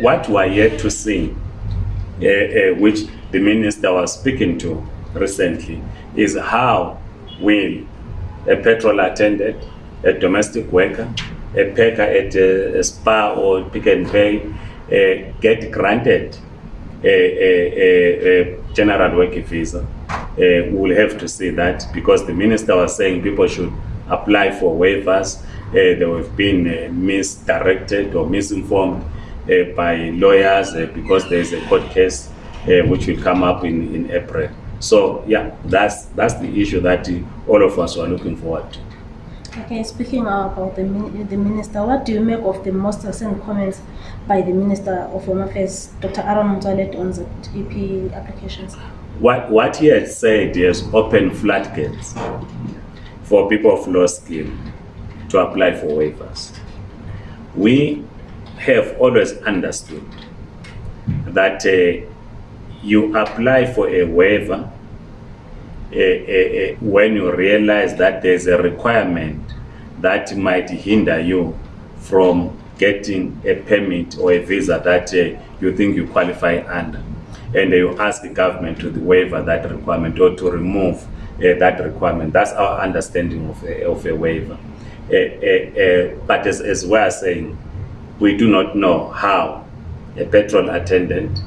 What we are yet to see, uh, uh, which the minister was speaking to recently, is how will a petrol attendant, a domestic worker, a packer at a, a Spar or Pick n Pay uh, get granted a, a, a, general work visa. Uh, we'll have to see that because the minister was saying people should apply for waivers. They have been misdirected or misinformed uh, by lawyers uh, because there is a court case uh, which will come up in, in April. So yeah, that's that's the issue that uh, all of us are looking forward to. Okay, speaking about the, the minister, what do you make of the most recent comments by the Minister of Home Affairs, Dr. Aaron Mutsalet, on the EP applications? What, what he has said has opened floodgates for people of low skill to apply for waivers. We have always understood that uh, you apply for a waiver uh, uh, uh, when you realize that there's a requirement that might hinder you from getting a permit or a visa that uh, you think you qualify under. And you ask the government to waiver that requirement or to remove uh, that requirement. That's our understanding of a, of a waiver. Uh, uh, uh, but as, as we are saying, we do not know how a petrol attendant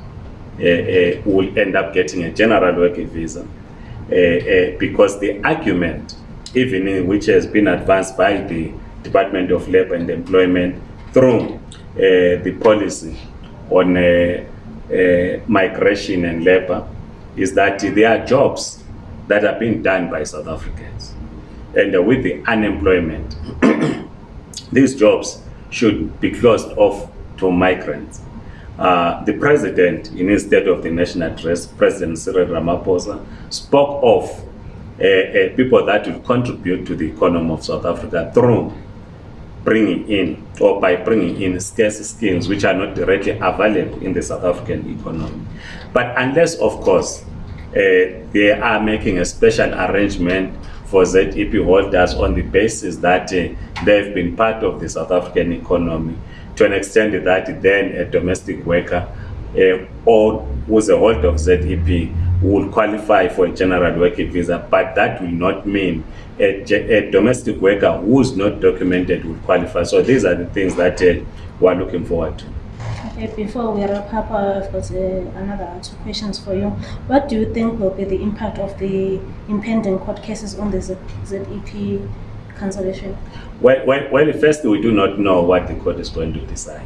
uh, uh, will end up getting a general working visa uh, uh, because the argument, even which has been advanced by the Department of Labor and Employment through uh, the policy on uh, migration and labor, is that there are jobs that are being done by South Africans. And with the unemployment, these jobs should be closed off to migrants. Uh, the president, in his State of the Nation address, President Cyril Ramaphosa, spoke of uh, uh, people that will contribute to the economy of South Africa through bringing in or by bringing in scarce skills which are not directly available in the South African economy. But unless, of course, uh, they are making a special arrangement for ZEP holders on the basis that uh, they've been part of the South African economy to an extent that then a domestic worker uh, or who's a holder of ZEP will qualify for a general working visa, but that will not mean a, a domestic worker who's not documented will qualify. So these are the things that uh, we're looking forward to. Before we wrap up, I've got another two questions for you. What do you think will be the impact of the impending court cases on the ZEP cancellation? Well, well, well, first, we do not know what the court is going to decide.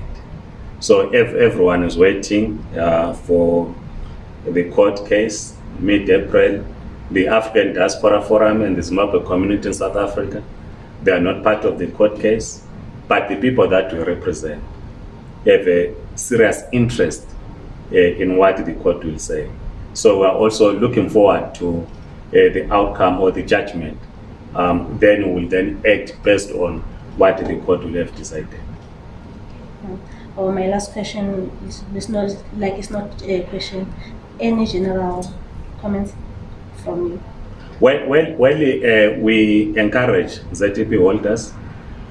So if everyone is waiting uh, for the court case mid-April. The African Diaspora Forum and the Zimbabwe community in South Africa, they are not part of the court case, but the people that we represent have a serious interest uh, in what the court will say. So we are also looking forward to uh, the outcome or the judgment. Um, then we will then act based on what the court will have decided. Or my last question is, is not like it's not a question. Any general comments from you? Well, well, well uh, we encourage ZEP holders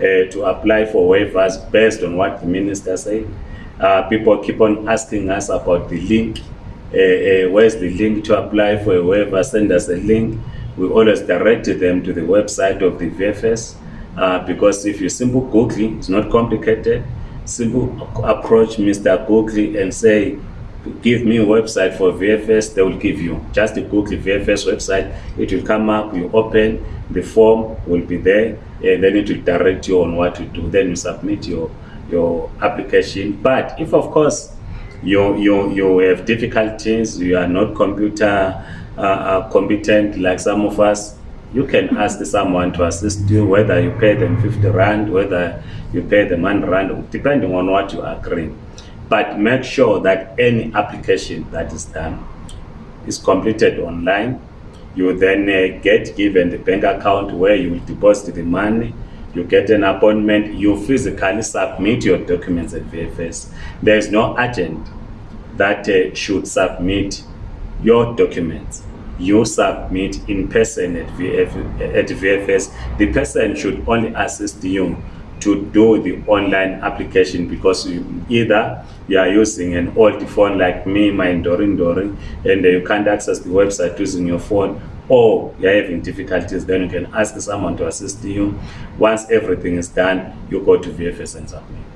uh, to apply for waivers based on what the minister said. Uh, people keep on asking us about the link. Uh, uh, where's the link to apply for a waiver? Send us a link. We always direct them to the website of the VFS uh, because if you simple Google, it's not complicated. Simple approach Mr. Google and say, give me a website for VFS, they will give you. Just Google VFS website, it will come up, you open, the form will be there, and then it will direct you on what to do. Then you submit your your application. But if of course you you you have difficulties, you are not computer uh, uh, competent like some of us, you can ask someone to assist you, whether you pay them 50 rand, whether you pay them 1 rand, depending on what you agree but make sure that any application that is done is completed online. You then uh, get given the bank account where you will deposit the money. You get an appointment. You physically submit your documents at VFS. There is no agent that uh, should submit your documents. You submit in person at, VF, at VFS. The person should only assist you to do the online application because you, either you are using an old phone like me, my Dorin Dorin, and you can't access the website using your phone, or you're having difficulties, then you can ask someone to assist you. Once everything is done, you go to VFS and submit.